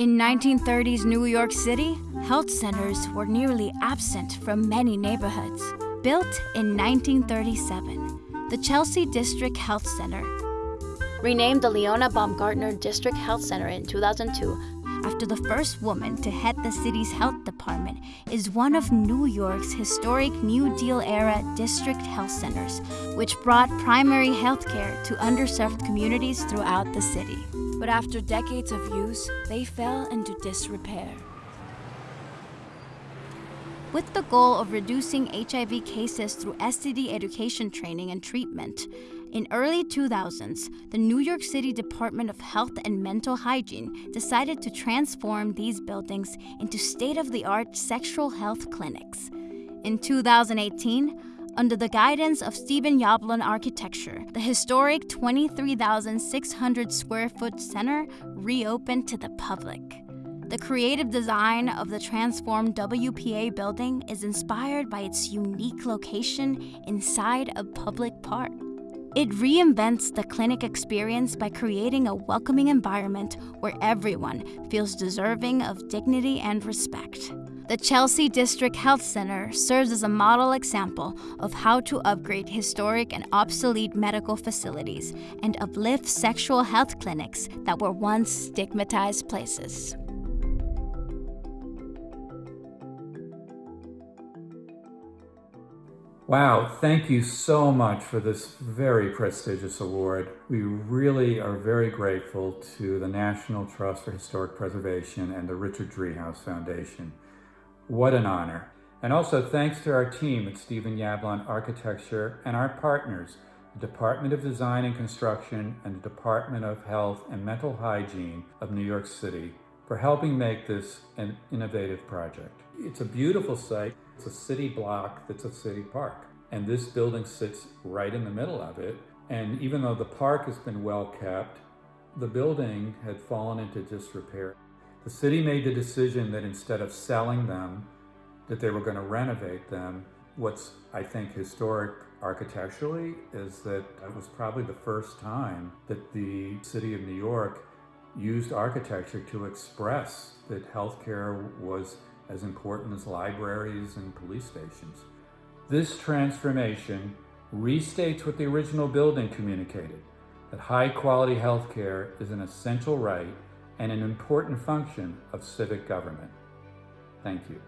In 1930s New York City, health centers were nearly absent from many neighborhoods. Built in 1937, the Chelsea District Health Center, Renamed the Leona Baumgartner District Health Center in 2002, after the first woman to head the city's health department, is one of New York's historic New Deal era district health centers, which brought primary health care to underserved communities throughout the city. But after decades of use, they fell into disrepair. With the goal of reducing HIV cases through STD education training and treatment, in early 2000s, the New York City Department of Health and Mental Hygiene decided to transform these buildings into state-of-the-art sexual health clinics. In 2018, under the guidance of Stephen Yablon Architecture, the historic 23,600 square foot center reopened to the public. The creative design of the transformed WPA building is inspired by its unique location inside a public park. It reinvents the clinic experience by creating a welcoming environment where everyone feels deserving of dignity and respect. The Chelsea District Health Center serves as a model example of how to upgrade historic and obsolete medical facilities and uplift sexual health clinics that were once stigmatized places. Wow, thank you so much for this very prestigious award. We really are very grateful to the National Trust for Historic Preservation and the Richard Driehaus Foundation. What an honor. And also thanks to our team at Stephen Yablon Architecture and our partners, the Department of Design and Construction and the Department of Health and Mental Hygiene of New York City for helping make this an innovative project. It's a beautiful site. It's a city block that's a city park. And this building sits right in the middle of it. And even though the park has been well kept, the building had fallen into disrepair. The city made the decision that instead of selling them, that they were going to renovate them. What's, I think, historic architecturally is that it was probably the first time that the city of New York used architecture to express that healthcare was as important as libraries and police stations. This transformation restates what the original building communicated, that high quality healthcare is an essential right and an important function of civic government. Thank you.